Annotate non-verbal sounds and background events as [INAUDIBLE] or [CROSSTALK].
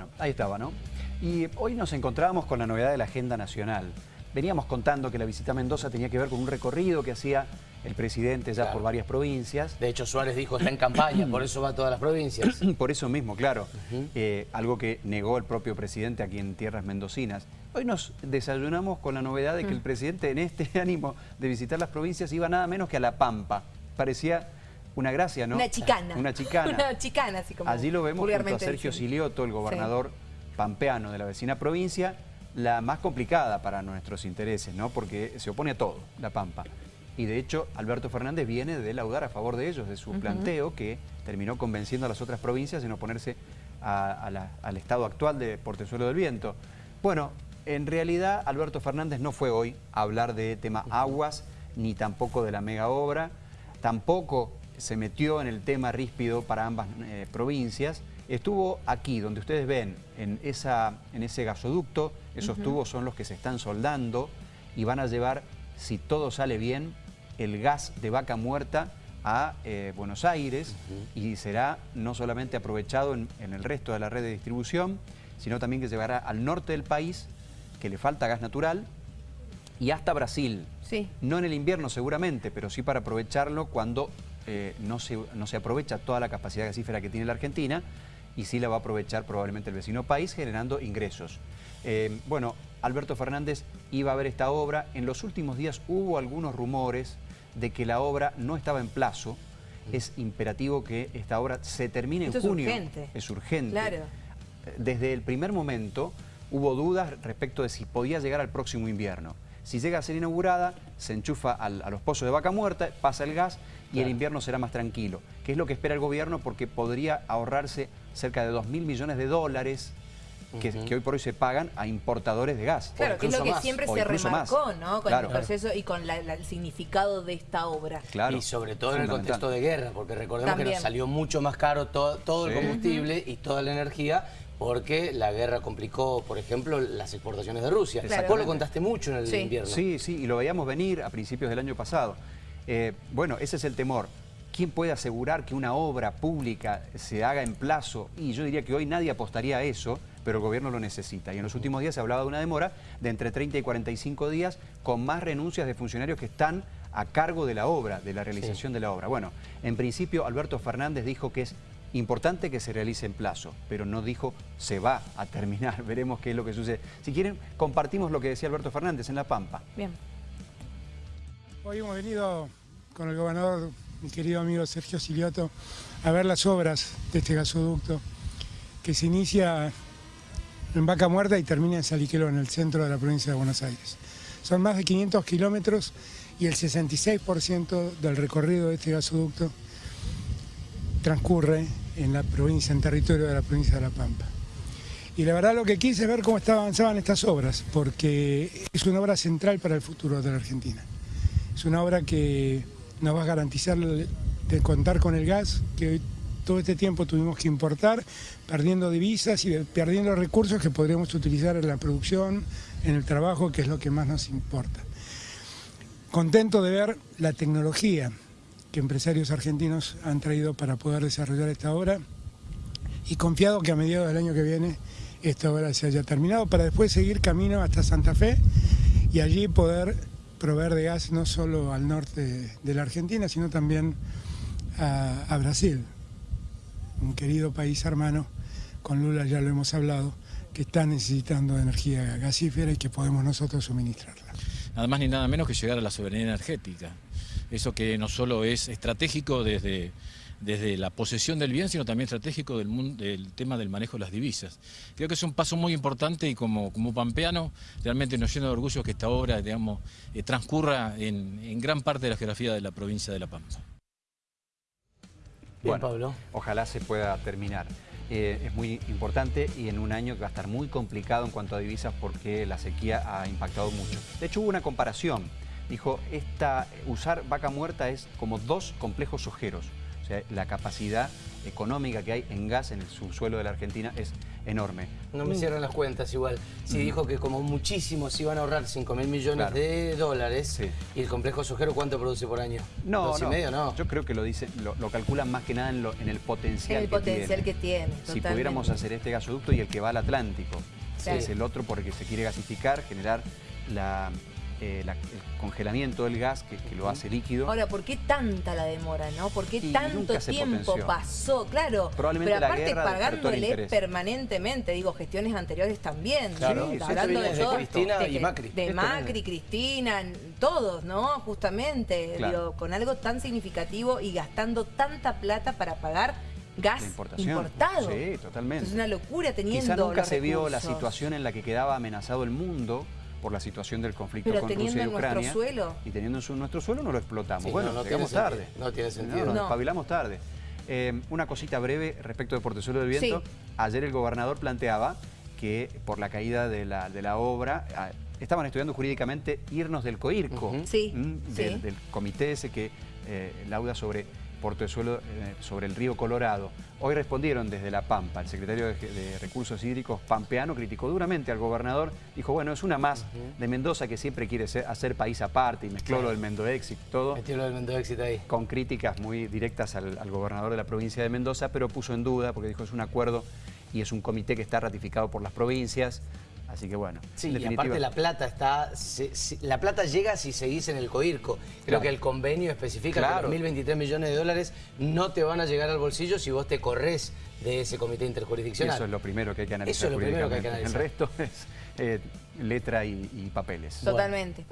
Bueno, ahí estaba, ¿no? Y hoy nos encontrábamos con la novedad de la agenda nacional. Veníamos contando que la visita a Mendoza tenía que ver con un recorrido que hacía el presidente ya por varias provincias. De hecho, Suárez dijo está en campaña, por eso va a todas las provincias. [CLEARS THROAT] por eso mismo, claro. Eh, algo que negó el propio presidente aquí en tierras mendocinas. Hoy nos desayunamos con la novedad de que el presidente en este [LAUGHS] ánimo de visitar las provincias iba nada menos que a La Pampa. Parecía una gracia, ¿no? Una chicana. Una chicana. [LAUGHS] una chicana, así como Allí lo vemos junto a Sergio Silioto, el gobernador pampeano de la vecina provincia, la más complicada para nuestros intereses, ¿no? Porque se opone a todo, la Pampa. Y de hecho, Alberto Fernández viene de laudar a favor de ellos, de su planteo, que terminó convenciendo a las otras provincias en oponerse al estado actual de Portezuelo del Viento. Bueno, en realidad Alberto Fernández no fue hoy a hablar de tema aguas, ni tampoco de la mega obra, tampoco se metió en el tema ríspido para ambas eh, provincias, estuvo aquí, donde ustedes ven, en, esa, en ese gasoducto, esos tubos son los que se están soldando y van a llevar, si todo sale bien, el gas de vaca muerta a eh, Buenos Aires y será no solamente aprovechado en, el resto de la red de distribución, sino también que llevará al norte del país, que le falta gas natural, y hasta Brasil. Sí. No en el invierno seguramente, pero sí para aprovecharlo cuando eh, no, se, no se aprovecha toda la capacidad gasífera que tiene la Argentina y sí la va a aprovechar probablemente el vecino país generando ingresos. Eh, bueno, Alberto Fernández iba a ver esta obra. En los últimos días hubo algunos rumores de que la obra no estaba en plazo. Es imperativo que esta obra se termine en junio. Es urgente. Es urgente. Claro. Desde el primer momento hubo dudas respecto de si podía llegar al próximo invierno. Si llega a ser inaugurada, se enchufa a los pozos de vaca muerta, pasa el gas y el invierno será más tranquilo. Que es lo que espera el gobierno porque podría ahorrarse cerca de 2 mil millones de dólares que, hoy por hoy se pagan a importadores de gas. Claro, que es lo que siempre se remarcó, ¿no? Con el proceso y con el significado de esta obra. Claro. Y sobre todo en el contexto de guerra, porque recordemos que nos salió mucho más caro todo, el combustible y toda la energía porque la guerra complicó, por ejemplo, las exportaciones de Rusia. Vos lo contaste mucho en el invierno. Sí, sí, y lo veíamos venir a principios del año pasado. Eh, bueno, ese es el temor. ¿Quién puede asegurar que una obra pública se haga en plazo? Y yo diría que hoy nadie apostaría a eso, pero el gobierno lo necesita. Y en los últimos días se hablaba de una demora de entre 30 y 45 días con más renuncias de funcionarios que están a cargo de la obra, de la realización de la obra. Bueno, en principio Alberto Fernández dijo que es Importante que se realice en plazo, pero no dijo se va a terminar, [LAUGHS] veremos qué es lo que sucede. Si quieren, compartimos lo que decía Alberto Fernández en La Pampa. Bien. Hoy hemos venido con el gobernador, mi querido amigo Sergio Silioto, a ver las obras de este gasoducto que se inicia en Vaca Muerta y termina en Saliquelo, en el centro de la provincia de Buenos Aires. Son más de 500 kilómetros y el 66% del recorrido de este gasoducto transcurre en la provincia, en territorio de la provincia de La Pampa. Y la verdad lo que quise es ver cómo avanzaban estas obras, porque es una obra central para el futuro de la Argentina. Es una obra que nos va a garantizar de contar con el gas que hoy todo este tiempo tuvimos que importar, perdiendo divisas y perdiendo recursos que podríamos utilizar en la producción, en el trabajo, que es lo que más nos importa. Contento de ver la tecnología que empresarios argentinos han traído para poder desarrollar esta obra y confiado que a mediados del año que viene esta obra se haya terminado para después seguir camino hasta Santa Fe y allí poder proveer de gas no solo al norte de la Argentina, sino también a, Brasil, un querido país hermano, con Lula ya lo hemos hablado, que está necesitando energía gasífera y que podemos nosotros suministrarla. Nada más ni nada menos que llegar a la soberanía energética. Eso que no solo es estratégico desde, desde la posesión del bien, sino también estratégico del, del, tema del manejo de las divisas. Creo que es un paso muy importante y como, como pampeano realmente nos llena de orgullo que esta obra digamos, eh, transcurra en, gran parte de la geografía de la provincia de La Pampa. Bueno, Pablo. ojalá se pueda terminar. Eh, es muy importante y en un año que va a estar muy complicado en cuanto a divisas porque la sequía ha impactado mucho. De hecho hubo una comparación dijo, esta, usar vaca muerta es como dos complejos ojeros. O sea, la capacidad económica que hay en gas en el subsuelo de la Argentina es enorme. No me cierran las cuentas igual. Si dijo que como muchísimo se iban a ahorrar 5 mil millones de dólares, ¿y el complejo sojero cuánto produce por año? No, no. medio, no. Yo creo que lo dice, lo, calculan más que nada en, en el potencial, el potencial que tiene. si pudiéramos hacer este gasoducto y el que va al Atlántico, es el otro porque se quiere gasificar, generar la eh, el congelamiento del gas que, lo hace líquido. Ahora, ¿por qué tanta la demora, no? ¿Por qué tanto tiempo pasó? Claro, Probablemente pero aparte la pagándole permanentemente, digo, gestiones anteriores también. Claro, hablando de, Cristina y Macri. De Macri, Cristina, todos, ¿no? Justamente, digo, con algo tan significativo y gastando tanta plata para pagar gas importado. Sí, totalmente. Es una locura teniendo Quizá nunca se vio la situación en la que quedaba amenazado el mundo por la situación del conflicto con Rusia y Ucrania. Suelo. Y teniendo en nuestro suelo no lo explotamos. bueno, no, llegamos tarde. No tiene sentido. nos espabilamos tarde. Eh, una cosita breve respecto de Portezuelo del Viento. Ayer el gobernador planteaba que por la caída de la, de la obra ah, estaban estudiando jurídicamente irnos del COIRCO, del, comité ese que eh, lauda sobre Suelo eh, sobre el río Colorado. Hoy respondieron desde La Pampa. El secretario de, Recursos Hídricos pampeano criticó duramente al gobernador. Dijo, bueno, es una más de Mendoza que siempre quiere hacer país aparte y mezcló lo del Mendoexit, todo. Metió lo del Mendoexit ahí. Con críticas muy directas al, gobernador de la provincia de Mendoza, pero puso en duda porque dijo es un acuerdo y es un comité que está ratificado por las provincias. Así que bueno. Sí, y aparte la plata está. la plata llega si seguís en el COIRCO. Creo que el convenio especifica que los 1.023 millones de dólares no te van a llegar al bolsillo si vos te corres de ese comité interjurisdiccional. eso es lo primero que hay que analizar. Eso es lo primero que hay que analizar. El resto [LAUGHS] es eh, letra y, papeles. Totalmente.